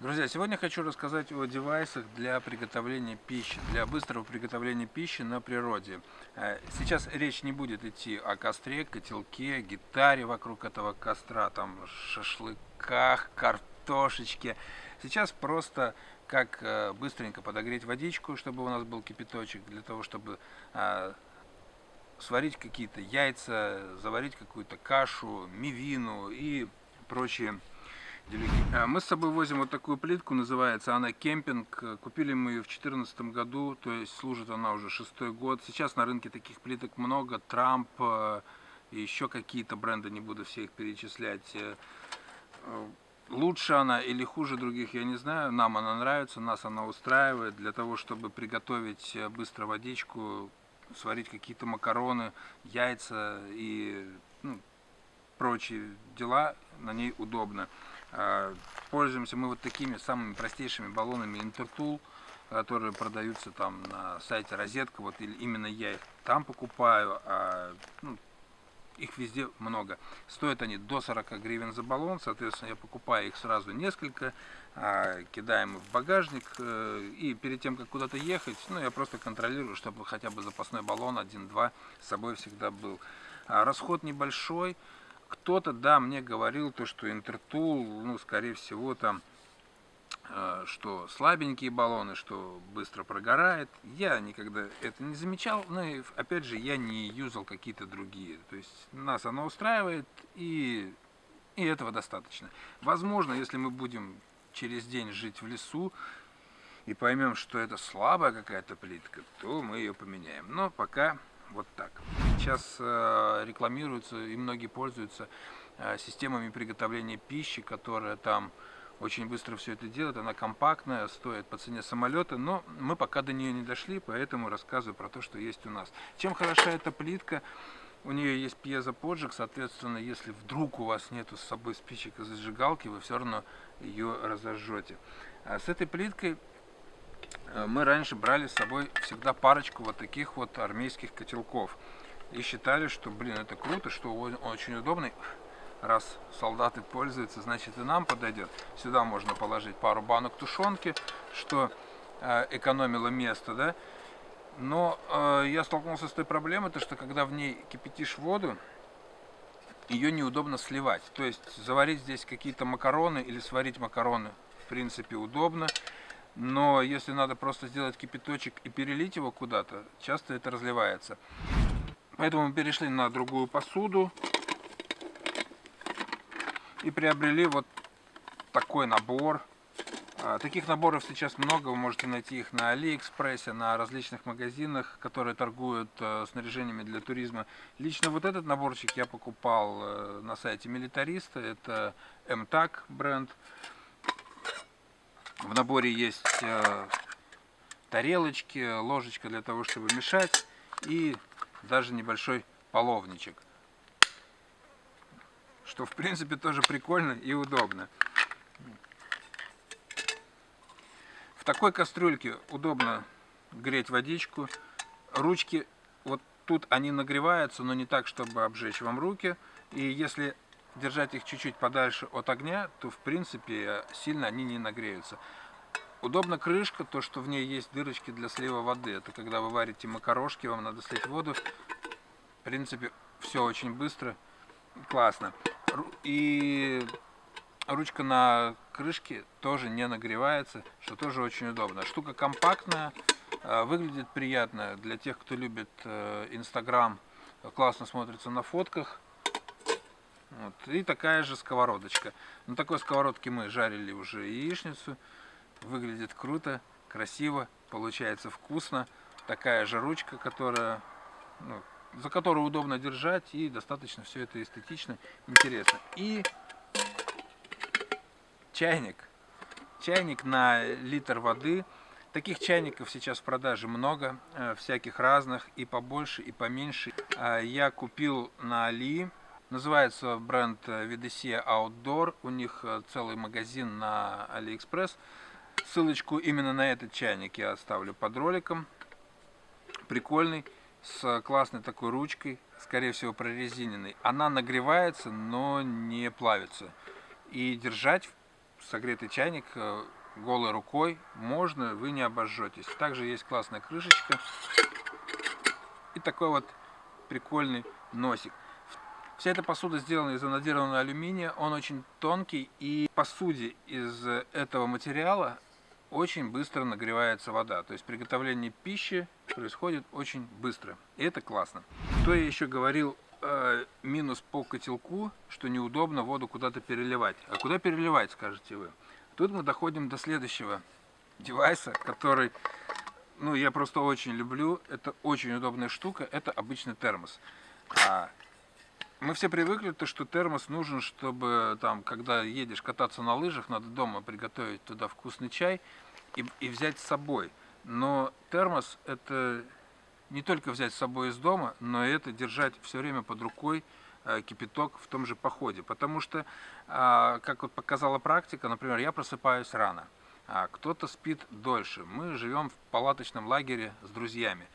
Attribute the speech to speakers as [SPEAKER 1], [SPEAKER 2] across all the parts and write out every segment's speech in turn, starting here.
[SPEAKER 1] Друзья, сегодня хочу рассказать о девайсах для приготовления пищи, для быстрого приготовления пищи на природе. Э, сейчас речь не будет идти о костре, котелке, гитаре вокруг этого костра, там шашлыках, картошечке. Сейчас просто как э, быстренько подогреть водичку, чтобы у нас был кипяточек, для того, чтобы э, сварить какие-то яйца, заварить какую-то кашу, мивину и прочие мы с собой возим вот такую плитку, называется она кемпинг. Купили мы ее в 2014 году, то есть служит она уже шестой год. Сейчас на рынке таких плиток много, Трамп э, и еще какие-то бренды, не буду все их перечислять. Э, э, лучше она или хуже других, я не знаю. Нам она нравится, нас она устраивает для того, чтобы приготовить быстро водичку, сварить какие-то макароны, яйца и ну, прочие дела. На ней удобно. А, пользуемся мы вот такими самыми простейшими баллонами Intertool, которые продаются там на сайте Розетка. Вот именно я их там покупаю, а ну, их везде много. Стоят они до 40 гривен за баллон, соответственно, я покупаю их сразу несколько, а, кидаем в багажник, э, и перед тем, как куда-то ехать, ну, я просто контролирую, чтобы хотя бы запасной баллон 1-2 с собой всегда был. А расход небольшой, кто-то, да, мне говорил то, что Интертул, ну, скорее всего, там, э, что слабенькие баллоны, что быстро прогорает. Я никогда это не замечал, но, и, опять же, я не юзал какие-то другие. То есть, нас оно устраивает, и, и этого достаточно. Возможно, если мы будем через день жить в лесу, и поймем, что это слабая какая-то плитка, то мы ее поменяем. Но пока вот так. Сейчас э, рекламируются и многие пользуются э, системами приготовления пищи, которая там очень быстро все это делает. Она компактная, стоит по цене самолета, но мы пока до нее не дошли, поэтому рассказываю про то, что есть у нас. Чем хороша эта плитка? У нее есть пьезоподжиг, соответственно, если вдруг у вас нету с собой спичек и зажигалки, вы все равно ее разожжете. А с этой плиткой Э, мы раньше брали с собой всегда парочку вот таких вот армейских котелков. И считали, что, блин, это круто, что он очень удобный. Раз солдаты пользуются, значит и нам подойдет. Сюда можно положить пару банок тушенки, что э, экономило место, да. Но э, я столкнулся с той проблемой, то, что когда в ней кипятишь воду, ее неудобно сливать. То есть заварить здесь какие-то макароны или сварить макароны, в принципе, удобно. Но если надо просто сделать кипяточек и перелить его куда-то, часто это разливается. Поэтому мы перешли на другую посуду и приобрели вот такой набор. А, таких наборов сейчас много, вы можете найти их на Алиэкспрессе, на различных магазинах, которые торгуют э, снаряжениями для туризма. Лично вот этот наборчик я покупал э, на сайте Милитариста, это MTAG бренд. В наборе есть э, тарелочки, ложечка для того, чтобы мешать и даже небольшой половничек. Что в принципе тоже прикольно и удобно. В такой кастрюльке удобно греть водичку. Ручки вот тут они нагреваются, но не так, чтобы обжечь вам руки. И если держать их чуть-чуть подальше от огня, то в принципе сильно они не нагреются. Удобна крышка, то что в ней есть дырочки для слива воды. Это когда вы варите макарошки, вам надо слить воду. В принципе, все очень быстро, классно. И ручка на крышке тоже не нагревается, что тоже очень удобно. Штука компактная, а, выглядит приятно для тех, кто любит э, Инстаграм, классно смотрится на фотках. Вот. И такая же сковородочка. На такой сковородке мы жарили уже яичницу. Выглядит круто, красиво, получается вкусно. Такая же ручка, которая, ну, за которую удобно держать и достаточно все это эстетично, интересно. И чайник. Чайник на литр воды. Таких чайников сейчас в продаже много, э, всяких разных, и побольше, и поменьше. Э, я купил на Али Называется бренд VDC Outdoor. У них э, целый магазин на AliExpress. Ссылочку именно на этот чайник я оставлю под роликом. Прикольный, с классной такой ручкой, скорее всего прорезиненной. Она нагревается, но не плавится. И держать согретый чайник э, голой рукой можно, вы не обожжетесь. Также есть классная крышечка и такой вот прикольный носик. Вся эта посуда сделана из анодированного алюминия, он очень тонкий и посуде из этого материала очень быстро нагревается вода. То есть приготовление пищи происходит очень быстро. И это классно. Что я еще говорил, э, минус по котелку, что неудобно воду куда-то переливать. А куда переливать, скажете вы? Тут мы доходим до следующего девайса, который, ну, я просто очень люблю. Это очень удобная штука. Это обычный термос. А, мы все привыкли, то, что термос нужен, чтобы, там, когда едешь кататься на лыжах, надо дома приготовить туда вкусный чай и, и взять с собой. Но термос это не только взять с собой из дома, но и это держать все время под рукой, Э, кипяток в том же походе. Потому что, а, как вот показала практика, например, я просыпаюсь рано, а кто-то спит дольше. Мы живем в палаточном лагере с друзьями.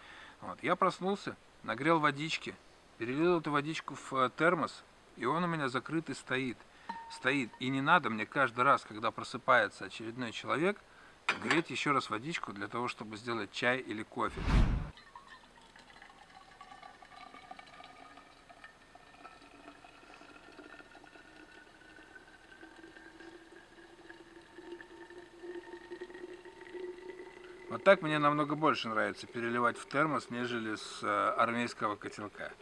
[SPEAKER 1] Вот. Я проснулся, нагрел водички, перелил эту водичку в э, термос, и он у меня закрытый стоит. Стоит. И не надо мне каждый раз, когда просыпается очередной человек, греть еще раз водичку для того, чтобы сделать чай или кофе. Вот так мне намного больше нравится переливать в термос, нежели с э, армейского котелка.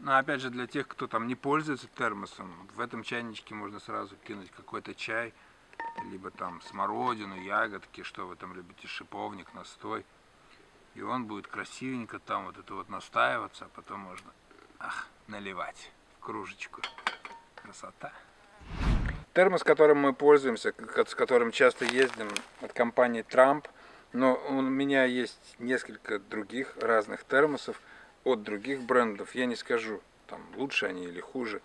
[SPEAKER 1] Но опять же, для тех, кто там не пользуется термосом, в этом чайничке можно сразу кинуть какой-то чай, либо там смородину, ягодки, что вы там любите, шиповник, настой. И он будет красивенько там вот это вот настаиваться, а потом можно ах, наливать в кружечку. Красота. Термос, которым мы пользуемся, с которым часто ездим, от компании Трамп. Но у меня есть несколько других разных термосов от других брендов. Я не скажу, там лучше они или хуже.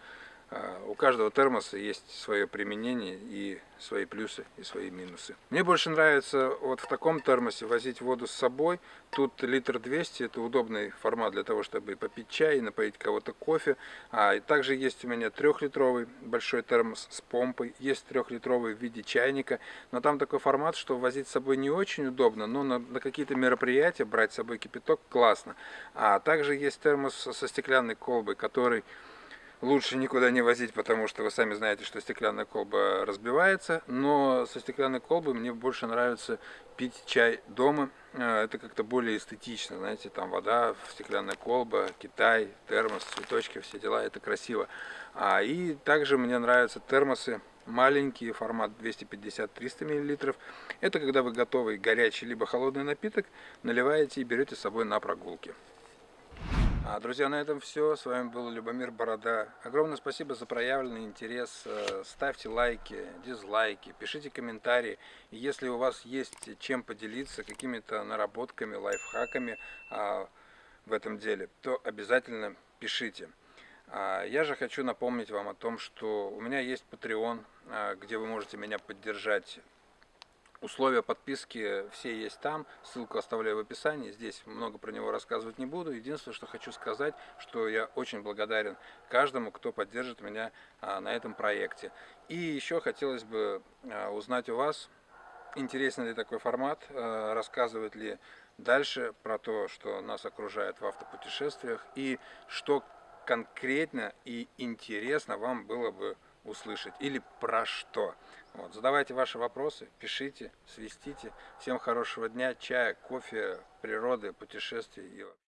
[SPEAKER 1] А, у каждого термоса есть свое применение и свои плюсы и свои минусы. Мне больше нравится вот в таком термосе возить воду с собой. Тут литр 200, это удобный формат для того, чтобы попить чай и напоить кого-то кофе. А также есть у меня трехлитровый большой термос с помпой, есть трехлитровый в виде чайника. Но там такой формат, что возить с собой не очень удобно, но на, на какие-то мероприятия брать с собой кипяток классно. А также есть термос со стеклянной колбой, который лучше никуда не возить, потому что вы сами знаете, что стеклянная колба разбивается. Но со стеклянной колбой мне больше нравится пить чай дома. А, это как-то более эстетично, знаете, там вода, стеклянная колба, Китай, термос, цветочки, все дела, это красиво. А, и также мне нравятся термосы маленькие, формат 250-300 мл. Это когда вы готовый горячий либо холодный напиток наливаете и берете с собой на прогулки. А, друзья, на этом все. С вами был Любомир Борода. Огромное спасибо за проявленный интерес. Э, ставьте лайки, дизлайки, пишите комментарии. И если у вас есть чем поделиться, какими-то наработками, лайфхаками а, в этом деле, то обязательно пишите. А, я же хочу напомнить вам о том, что у меня есть Patreon, где вы можете меня поддержать Условия подписки все есть там, ссылку оставляю в описании, здесь много про него рассказывать не буду. Единственное, что хочу сказать, что я очень благодарен каждому, кто поддержит меня а, на этом проекте. И еще хотелось бы а, узнать у вас, интересен ли такой формат, а, рассказывать ли дальше про то, что нас окружает в автопутешествиях и что конкретно и интересно вам было бы услышать или про что. Вот, задавайте ваши вопросы, пишите, свистите. Всем хорошего дня, чая, кофе, природы, путешествий.